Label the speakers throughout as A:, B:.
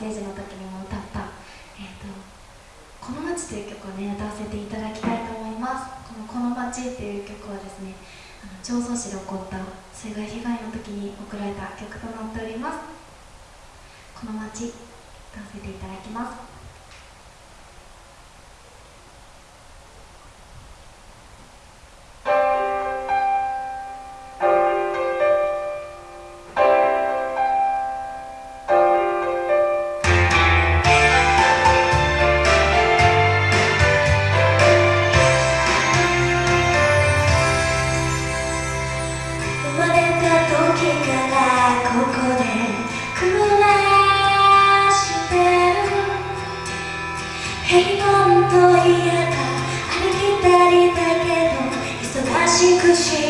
A: ステージの時にも歌った「えーと、この街」という曲をね歌わせていただきたいと思います。この「この街」っていう曲はですねあの常総市で起こった水害被害の時に送られた曲となっております。この街歌わせていただきます。と嫌か歩きたりだけど忙しくし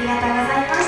A: ありがとうございます。